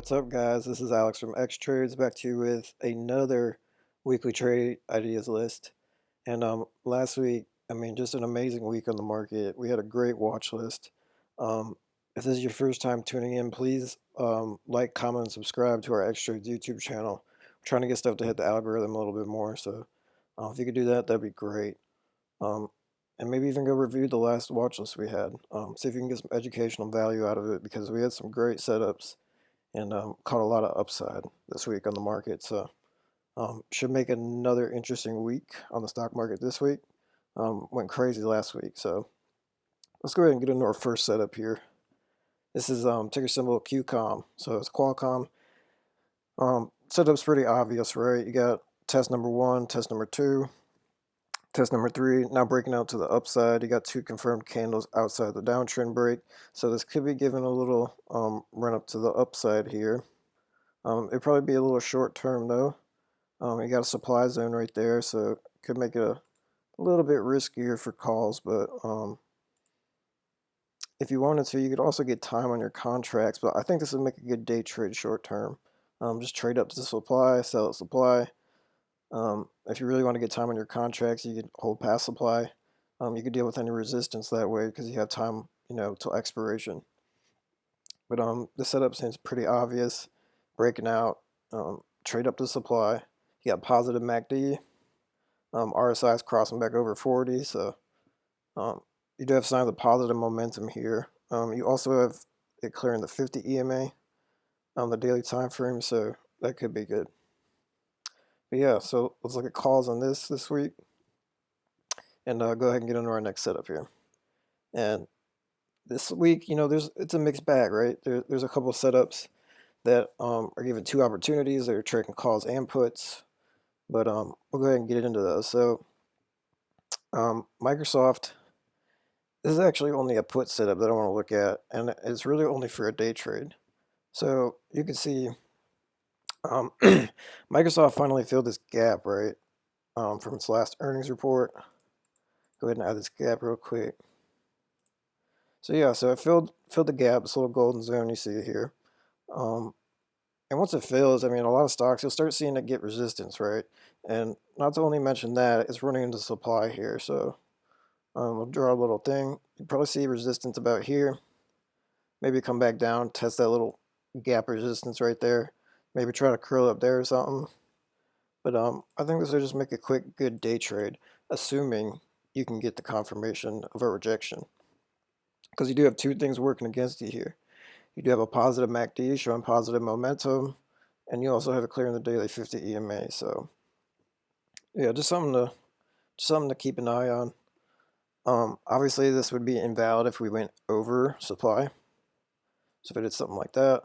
What's up guys? This is Alex from X Trades back to you with another weekly trade ideas list. And um, last week, I mean, just an amazing week on the market. We had a great watch list. Um, if this is your first time tuning in, please um, like, comment, and subscribe to our X Trades YouTube channel. Trying to get stuff to hit the algorithm a little bit more, so uh, if you could do that, that'd be great. Um, and maybe even go review the last watch list we had. Um, see if you can get some educational value out of it because we had some great setups and um, caught a lot of upside this week on the market. So um, should make another interesting week on the stock market this week. Um, went crazy last week. So let's go ahead and get into our first setup here. This is um, ticker symbol QCOM. So it's Qualcomm. Um, setup's pretty obvious, right? You got test number one, test number two, Test number three, now breaking out to the upside. You got two confirmed candles outside the downtrend break. So this could be giving a little um, run up to the upside here. Um, it'd probably be a little short term though. Um, you got a supply zone right there, so could make it a, a little bit riskier for calls. But um, if you wanted to, you could also get time on your contracts. But I think this would make a good day trade short term. Um, just trade up to the supply, sell at supply um, if you really want to get time on your contracts, you can hold past supply. Um, you can deal with any resistance that way because you have time, you know, till expiration. But um, the setup seems pretty obvious. Breaking out, um, trade up to supply. You got positive MACD. Um, RSI is crossing back over 40, so um, you do have signs of positive momentum here. Um, you also have it clearing the 50 EMA on the daily time frame, so that could be good. But yeah, so let's look at calls on this this week. And uh, go ahead and get into our next setup here. And this week, you know, there's it's a mixed bag, right? There, there's a couple setups that um, are given two opportunities. They're tracking calls and puts. But um, we'll go ahead and get into those. So um, Microsoft, this is actually only a put setup that I want to look at. And it's really only for a day trade. So you can see um, Microsoft finally filled this gap, right, um, from its last earnings report. Go ahead and add this gap real quick. So yeah, so it filled filled the gap, this little golden zone you see here. Um, and once it fills, I mean, a lot of stocks, you'll start seeing it get resistance, right? And not to only mention that, it's running into supply here. So um, we'll draw a little thing. You probably see resistance about here. Maybe come back down, test that little gap resistance right there maybe try to curl up there or something. But um, I think this will just make a quick, good day trade, assuming you can get the confirmation of a rejection. Because you do have two things working against you here. You do have a positive MACD showing positive momentum, and you also have it clearing the daily 50 EMA. So, yeah, just something to just something to keep an eye on. Um, obviously, this would be invalid if we went over supply. So if it did something like that,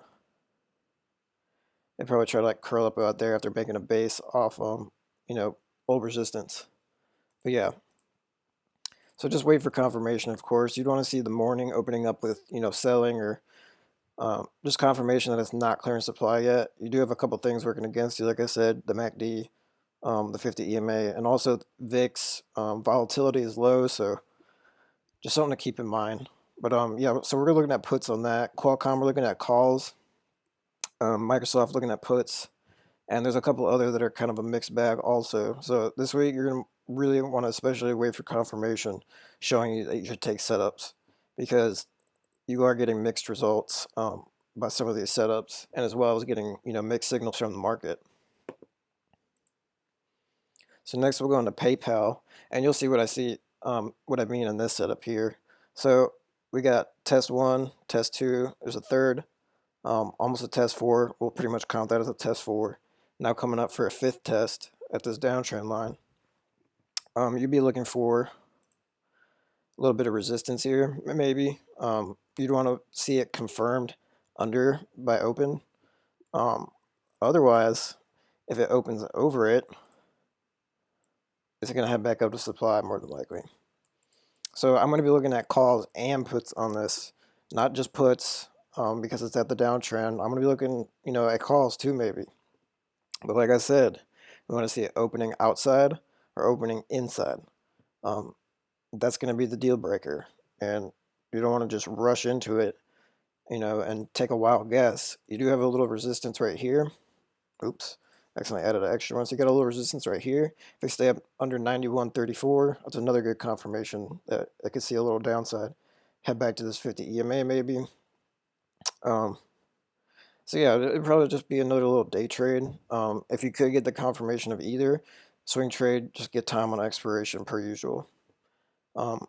they probably try to like curl up out there after making a base off um, you know, old resistance. But yeah. So just wait for confirmation, of course. You'd want to see the morning opening up with, you know, selling or um, just confirmation that it's not clearing supply yet. You do have a couple things working against you, like I said, the MACD, um, the 50 EMA, and also VIX um, volatility is low, so just something to keep in mind. But um, yeah, so we're looking at puts on that. Qualcomm, we're looking at calls um, Microsoft looking at puts, and there's a couple other that are kind of a mixed bag also. So this week you're going to really want to especially wait for confirmation showing you that you should take setups because you are getting mixed results um, by some of these setups and as well as getting you know mixed signals from the market. So next we'll go into PayPal and you'll see what I see um, what I mean in this setup here. So we got test one, test two, there's a third, um, almost a test four. We'll pretty much count that as a test four. Now coming up for a fifth test at this downtrend line. Um, you'd be looking for a little bit of resistance here, maybe. Um, you'd want to see it confirmed under by open. Um, otherwise, if it opens over it, it's going to head back up to supply more than likely. So I'm going to be looking at calls and puts on this, not just puts, um, because it's at the downtrend. I'm going to be looking, you know, at calls too maybe. But like I said, we want to see it opening outside or opening inside. Um, that's going to be the deal breaker. And you don't want to just rush into it you know, and take a wild guess, you do have a little resistance right here. Oops, accidentally added an extra one. So you got a little resistance right here. If they stay up under 91.34, that's another good confirmation that I could see a little downside. Head back to this 50 EMA maybe. Um, so yeah, it'd probably just be another little day trade. Um, if you could get the confirmation of either, swing trade, just get time on expiration per usual. Um,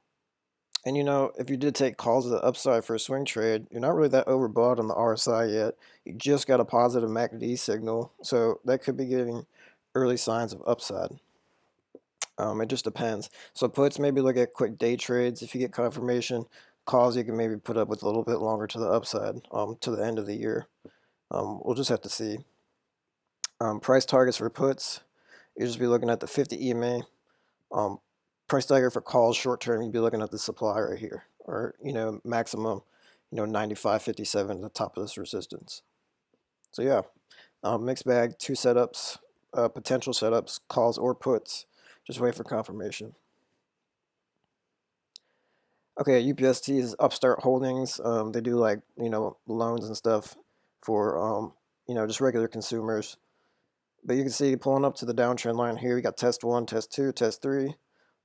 and you know, if you did take calls to the upside for a swing trade, you're not really that overbought on the RSI yet. You just got a positive MACD signal, so that could be giving early signs of upside. Um, it just depends. So puts, maybe look at quick day trades if you get confirmation. Calls you can maybe put up with a little bit longer to the upside um, to the end of the year. Um, we'll just have to see. Um, price targets for puts, you just be looking at the 50 EMA. Um, price target for calls short term, you'd be looking at the supply right here, or you know maximum, you know 95.57 at the top of this resistance. So yeah, um, mixed bag, two setups, uh, potential setups, calls or puts. Just wait for confirmation. Okay, UPST is Upstart Holdings. Um, they do like you know loans and stuff for um, you know just regular consumers. But you can see pulling up to the downtrend line here, you got test one, test two, test three.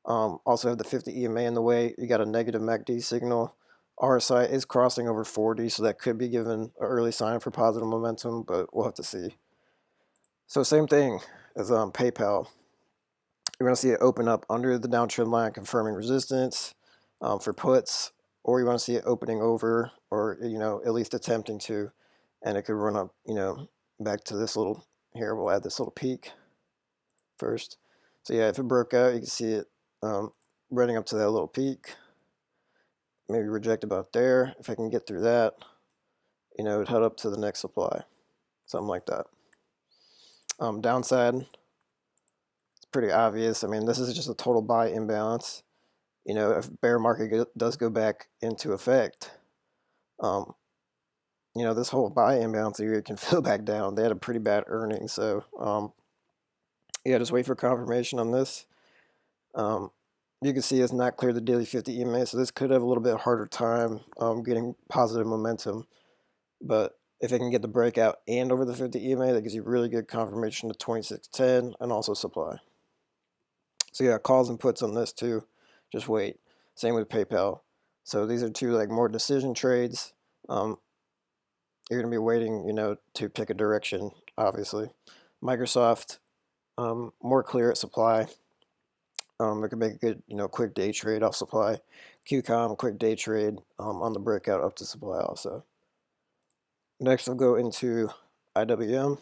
Um, also have the 50 EMA in the way. You got a negative MACD signal. RSI is crossing over 40, so that could be given an early sign for positive momentum, but we'll have to see. So same thing as um, PayPal. You're going to see it open up under the downtrend line, confirming resistance um, for puts, or you want to see it opening over, or you know at least attempting to, and it could run up, you know, back to this little here. We'll add this little peak first. So yeah, if it broke out, you can see it um, running up to that little peak. Maybe reject about there. If I can get through that, you know, it head up to the next supply, something like that. Um, downside, it's pretty obvious. I mean, this is just a total buy imbalance. You know, if bear market does go back into effect, um, you know, this whole buy imbalance area can fill back down. They had a pretty bad earning, so um, yeah, just wait for confirmation on this. Um, you can see it's not clear the daily 50 EMA, so this could have a little bit harder time um, getting positive momentum. But if it can get the breakout and over the 50 EMA, that gives you really good confirmation to 2610 and also supply. So yeah, calls and puts on this too. Just wait. Same with PayPal. So these are two like more decision trades. Um, you're going to be waiting, you know, to pick a direction, obviously. Microsoft, um, more clear at supply. Um, it can make a good, you know, quick day trade off supply. QCOM, quick day trade um, on the breakout up to supply also. Next, I'll go into IWM.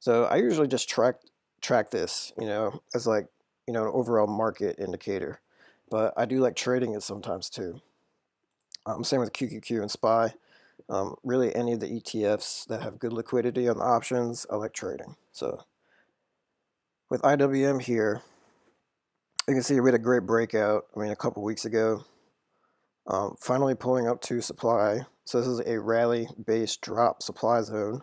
So I usually just track track this, you know, as like, you know, an overall market indicator. But I do like trading it sometimes too. Um, same with QQQ and SPY. Um, really, any of the ETFs that have good liquidity on the options, I like trading. So with IWM here, you can see we had a great breakout, I mean, a couple weeks ago. Um, finally pulling up to supply. So this is a rally-based drop supply zone.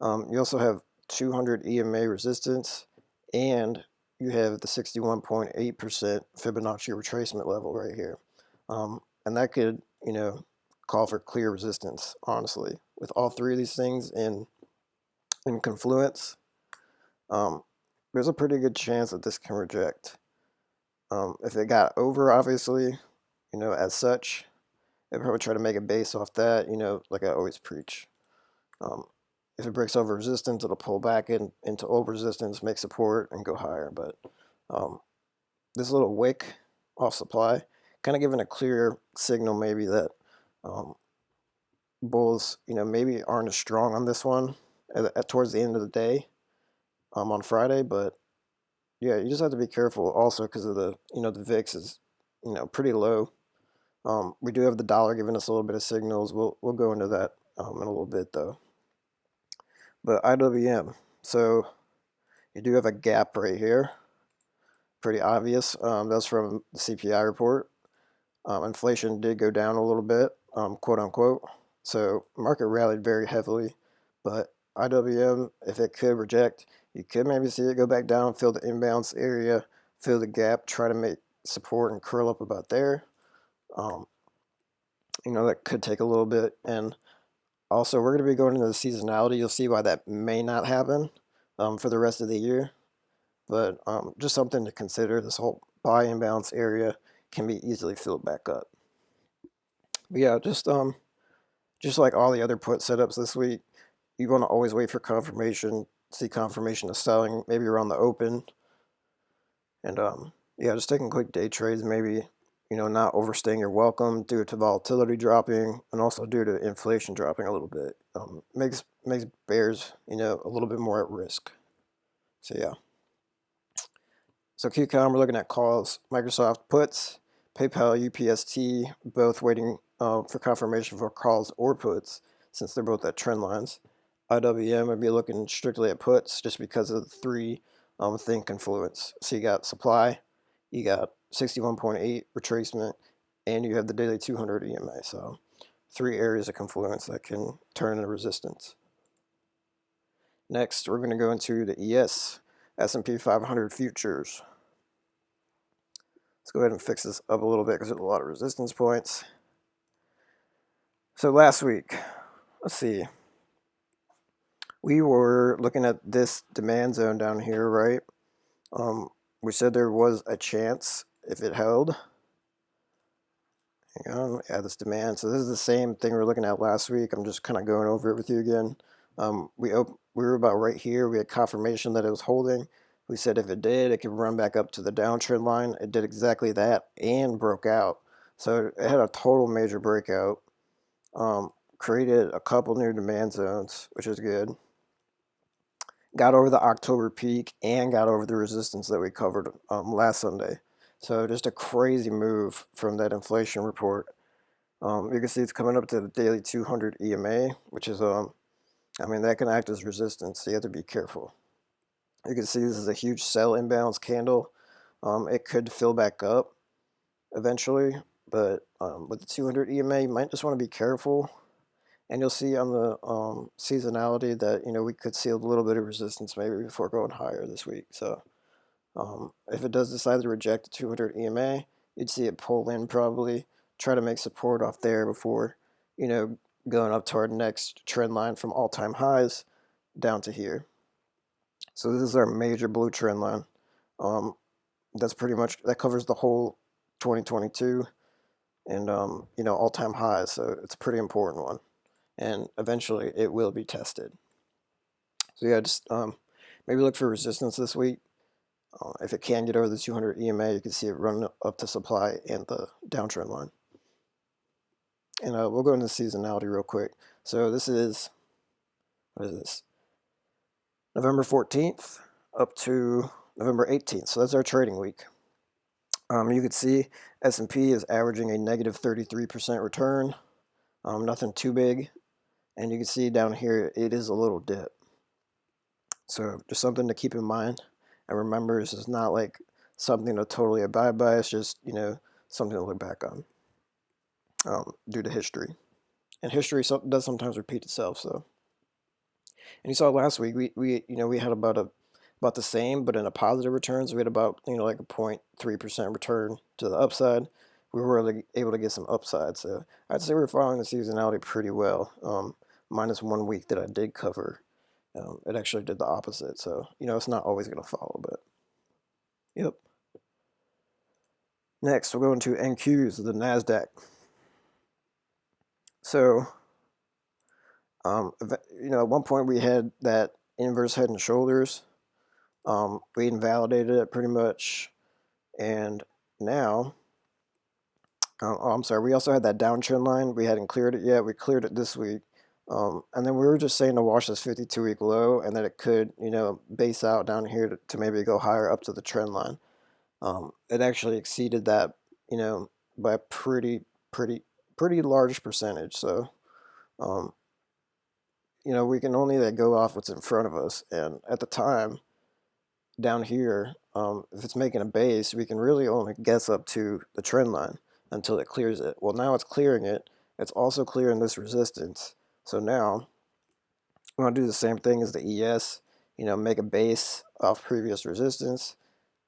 Um, you also have 200 EMA resistance, and you have the 61.8% Fibonacci retracement level right here. Um, and that could, you know, call for clear resistance, honestly. With all three of these things in, in confluence, um, there's a pretty good chance that this can reject. Um, if it got over, obviously, you know, as such, I'd probably try to make a base off that, you know, like I always preach. Um, if it breaks over resistance, it'll pull back in, into old resistance, make support, and go higher. But um, this little wick off supply, kind of giving a clear signal maybe that um, bulls, you know, maybe aren't as strong on this one at, at towards the end of the day um, on Friday, but yeah, you just have to be careful also because of the, you know, the VIX is, you know, pretty low. Um, we do have the dollar giving us a little bit of signals. We'll, we'll go into that um, in a little bit though. But IWM, so you do have a gap right here. Pretty obvious. Um, that's from the CPI report. Um, inflation did go down a little bit um, quote unquote. So market rallied very heavily, but IWM, if it could reject, you could maybe see it go back down, fill the imbalance area, fill the gap, try to make support and curl up about there. Um, you know, that could take a little bit. And Also, we're going to be going into the seasonality. You'll see why that may not happen um, for the rest of the year. But um, just something to consider. This whole buy and imbalance area can be easily filled back up. But yeah, just um, just like all the other put setups this week, you want to always wait for confirmation, see confirmation of selling, maybe around the open. And um, yeah, just taking quick day trades, maybe you know, not overstaying your welcome due to volatility dropping and also due to inflation dropping a little bit. Um, makes makes bears, you know, a little bit more at risk. So yeah. So QCOM, we're looking at calls, Microsoft puts, PayPal, UPST, both waiting uh, for confirmation for calls or puts, since they're both at trend lines. IWM would be looking strictly at puts just because of the three um, thing confluence. So you got supply, you got 61.8 retracement, and you have the daily 200 EMA. So three areas of confluence that can turn into resistance. Next, we're going to go into the ES, S&P 500 futures. Let's go ahead and fix this up a little bit because there's a lot of resistance points. So last week, let's see, we were looking at this demand zone down here, right? Um, we said there was a chance if it held. Hang on, add this demand. So this is the same thing we were looking at last week. I'm just kind of going over it with you again. Um, we we were about right here. We had confirmation that it was holding. We said if it did, it could run back up to the downtrend line. It did exactly that and broke out. So it had a total major breakout. Um, created a couple new demand zones, which is good got over the October peak and got over the resistance that we covered um, last Sunday. So just a crazy move from that inflation report. Um, you can see it's coming up to the daily 200 EMA, which is, um, I mean, that can act as resistance, so you have to be careful. You can see this is a huge sell imbalance candle. Um, it could fill back up eventually, but um, with the 200 EMA, you might just want to be careful and you'll see on the um, seasonality that, you know, we could see a little bit of resistance maybe before going higher this week. So um, if it does decide to reject the 200 EMA, you'd see it pull in probably, try to make support off there before, you know, going up toward next trend line from all-time highs down to here. So this is our major blue trend line. Um, that's pretty much, that covers the whole 2022 and, um, you know, all-time highs. So it's a pretty important one and eventually it will be tested. So yeah, just um, maybe look for resistance this week. Uh, if it can get over the 200 EMA, you can see it run up to supply and the downtrend line. And uh, we'll go into seasonality real quick. So this is, what is this? November 14th up to November 18th. So that's our trading week. Um, you can see S&P is averaging a negative 33% return. Um, nothing too big and you can see down here it is a little dip so just something to keep in mind and remember this is not like something to totally abide by it's just you know something to look back on um, due to history. And history does sometimes repeat itself so. And you saw last week we, we you know we had about a about the same but in a positive returns, so we had about you know like a 0.3 percent return to the upside. We were able to get some upside so I'd say we're following the seasonality pretty well um, minus one week that I did cover, um, it actually did the opposite. So, you know, it's not always going to follow, but yep. Next, we'll go into NQs, the NASDAQ. So, um, you know, at one point we had that inverse head and shoulders. Um, we invalidated it pretty much. And now, um, oh, I'm sorry, we also had that downtrend line. We hadn't cleared it yet. We cleared it this week. Um, and then we were just saying to watch this 52 week low and that it could, you know, base out down here to, to maybe go higher up to the trend line. Um, it actually exceeded that, you know, by a pretty, pretty, pretty large percentage. So, um, you know, we can only like, go off what's in front of us. And at the time, down here, um, if it's making a base, we can really only guess up to the trend line until it clears it. Well, now it's clearing it. It's also clearing this resistance. So now I'm going to do the same thing as the ES, you know, make a base off previous resistance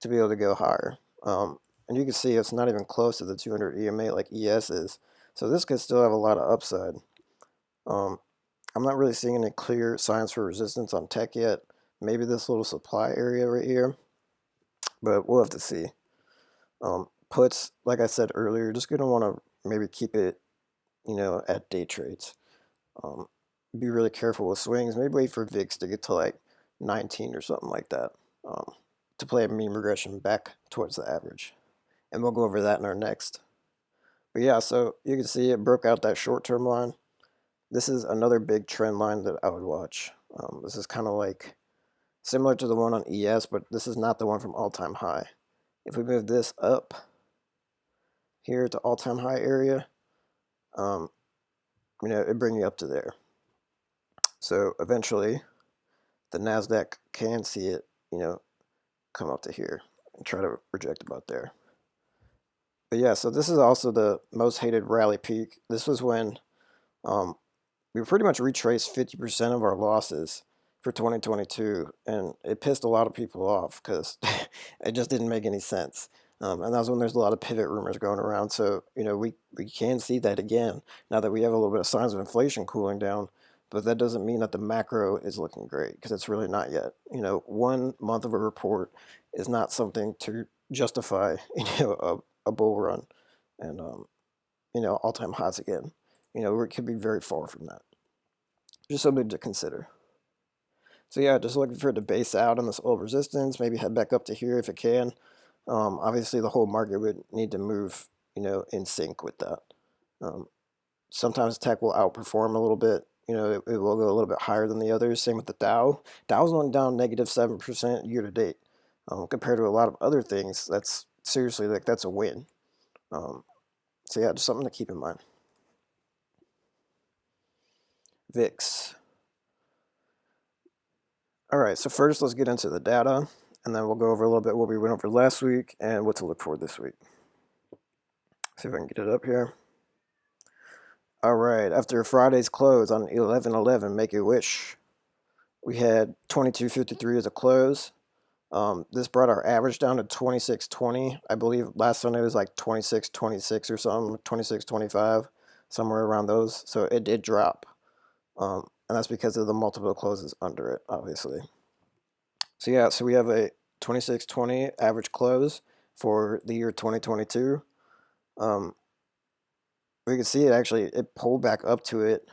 to be able to go higher. Um, and you can see it's not even close to the 200 EMA like ES is. So this could still have a lot of upside. Um, I'm not really seeing any clear signs for resistance on tech yet. Maybe this little supply area right here, but we'll have to see. Um, puts, like I said earlier, just going to want to maybe keep it, you know, at day trades. Um, be really careful with swings. Maybe wait for VIX to get to like 19 or something like that um, to play a mean regression back towards the average. And we'll go over that in our next. But yeah, so you can see it broke out that short-term line. This is another big trend line that I would watch. Um, this is kind of like similar to the one on ES, but this is not the one from all-time high. If we move this up here to all-time high area, um, you know, it bring you up to there. So eventually, the NASDAQ can see it, you know, come up to here and try to reject about there. But yeah, so this is also the most hated rally peak. This was when um, we pretty much retraced 50% of our losses for 2022, and it pissed a lot of people off because it just didn't make any sense. Um, and that was when there's a lot of pivot rumors going around. So, you know, we, we can see that again now that we have a little bit of signs of inflation cooling down. But that doesn't mean that the macro is looking great because it's really not yet. You know, one month of a report is not something to justify, you know, a, a bull run and, um, you know, all-time highs again. You know, it could be very far from that. Just something to consider. So yeah, just looking for it to base out on this old resistance, maybe head back up to here if it can. Um, obviously, the whole market would need to move, you know, in sync with that. Um, sometimes tech will outperform a little bit. You know, it, it, will go a little bit higher than the others. Same with the Dow. Dow's only down negative 7% year to date. Um, compared to a lot of other things, that's seriously like that's a win. Um, so yeah, just something to keep in mind. VIX. All right, so first let's get into the data and then we'll go over a little bit what we went over last week and what to look for this week. See if I can get it up here. All right, after Friday's close on 11-11, Make a Wish, we had 22.53 as a close. Um, this brought our average down to 26.20. I believe last Sunday was like 26.26 or something, 26.25, somewhere around those. So it did drop. Um, and that's because of the multiple closes under it, obviously. So yeah, so we have a 2620 average close for the year 2022. Um, we can see it actually, it pulled back up to it,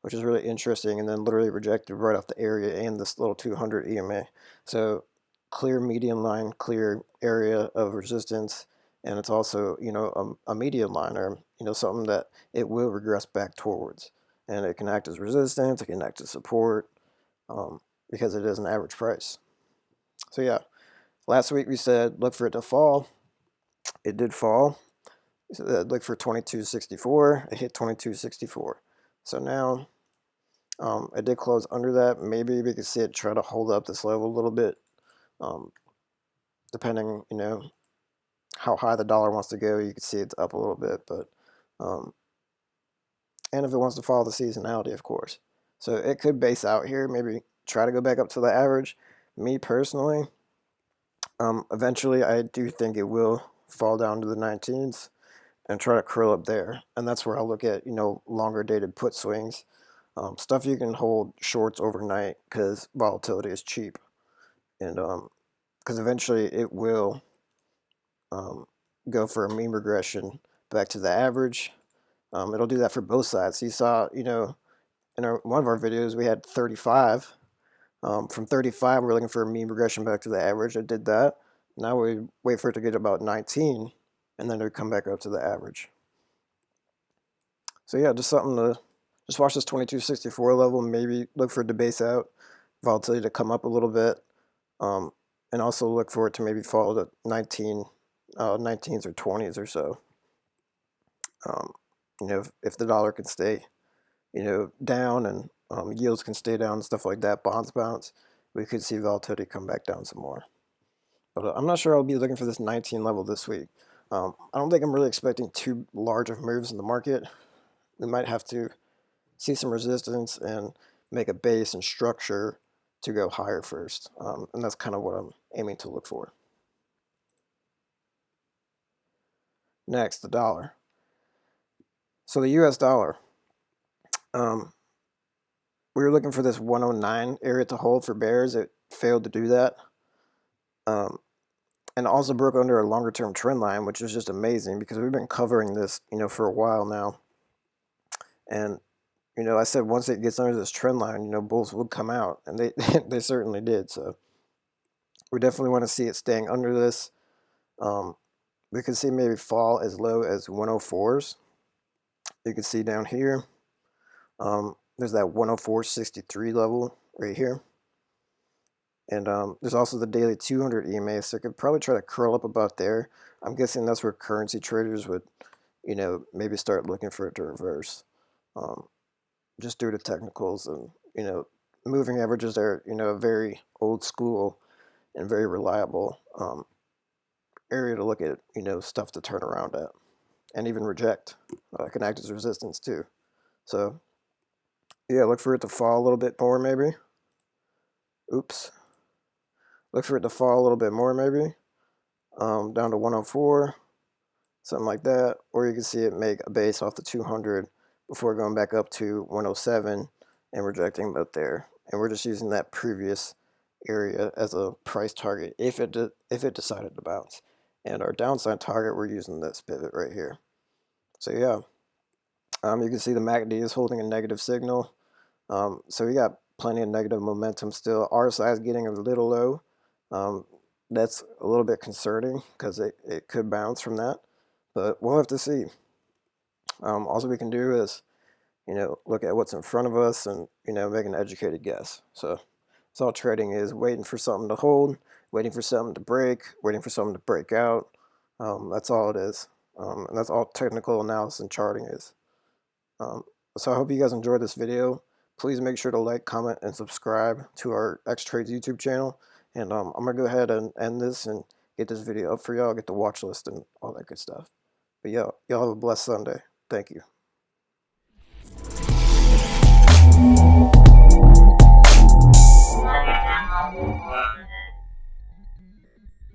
which is really interesting, and then literally rejected right off the area and this little 200 EMA. So clear median line, clear area of resistance, and it's also, you know, a, a median line or, you know, something that it will regress back towards. And it can act as resistance, it can act as support, um, because it is an average price. So yeah, last week we said look for it to fall. It did fall. So look for 2264. It hit 2264. So now um, it did close under that. Maybe we could see it try to hold up this level a little bit, um, depending, you know, how high the dollar wants to go. You can see it's up a little bit, but um, and if it wants to follow the seasonality, of course. So it could base out here, maybe try to go back up to the average, me personally, um, eventually I do think it will fall down to the 19s and try to curl up there. And that's where I'll look at, you know, longer dated put swings. Um, stuff you can hold shorts overnight because volatility is cheap. And because um, eventually it will um, go for a mean regression back to the average. Um, it'll do that for both sides. You saw, you know, in our, one of our videos, we had 35 um, from 35, we're looking for a mean regression back to the average. I did that. Now we wait for it to get about 19, and then it would come back up to the average. So yeah, just something to, just watch this 2264 level, maybe look for it to base out, volatility to come up a little bit, um, and also look for it to maybe fall to 19, uh, 19s or 20s or so. Um, you know, if, if the dollar can stay, you know, down and um, yields can stay down stuff like that, bonds bounce, we could see volatility come back down some more. But uh, I'm not sure I'll be looking for this 19 level this week. Um, I don't think I'm really expecting too large of moves in the market. We might have to see some resistance and make a base and structure to go higher first. Um, and that's kind of what I'm aiming to look for. Next, the dollar. So the US dollar. Um, we were looking for this 109 area to hold for bears. It failed to do that. Um, and also broke under a longer term trend line, which is just amazing because we've been covering this, you know, for a while now. And you know, I said once it gets under this trend line, you know, bulls would come out, and they they certainly did. So we definitely want to see it staying under this. Um, we can see maybe fall as low as 104s. You can see down here, um, there's that 104.63 level right here. And um, there's also the daily 200 EMA, so I could probably try to curl up about there. I'm guessing that's where currency traders would, you know, maybe start looking for it to reverse. Um, just due to technicals and, you know, moving averages are, you know, a very old school and very reliable um, area to look at, you know, stuff to turn around at and even reject. Uh, can act as resistance too. So, yeah, look for it to fall a little bit more maybe. Oops. Look for it to fall a little bit more maybe. Um, down to 104, something like that. Or you can see it make a base off the 200 before going back up to 107 and rejecting about there. And we're just using that previous area as a price target if it if it decided to bounce. And our downside target, we're using this pivot right here. So yeah, um, you can see the MACD is holding a negative signal. Um, so we got plenty of negative momentum still. RSI is getting a little low. Um, that's a little bit concerning because it, it could bounce from that, but we'll have to see. Um, all we can do is, you know, look at what's in front of us and, you know, make an educated guess. So that's all trading is, waiting for something to hold, waiting for something to break, waiting for something to break out. Um, that's all it is. Um, and that's all technical analysis and charting is. Um, so I hope you guys enjoyed this video please make sure to like, comment, and subscribe to our X-Trades YouTube channel. And um, I'm going to go ahead and end this and get this video up for y'all, get the watch list and all that good stuff. But yeah, y'all have a blessed Sunday. Thank you.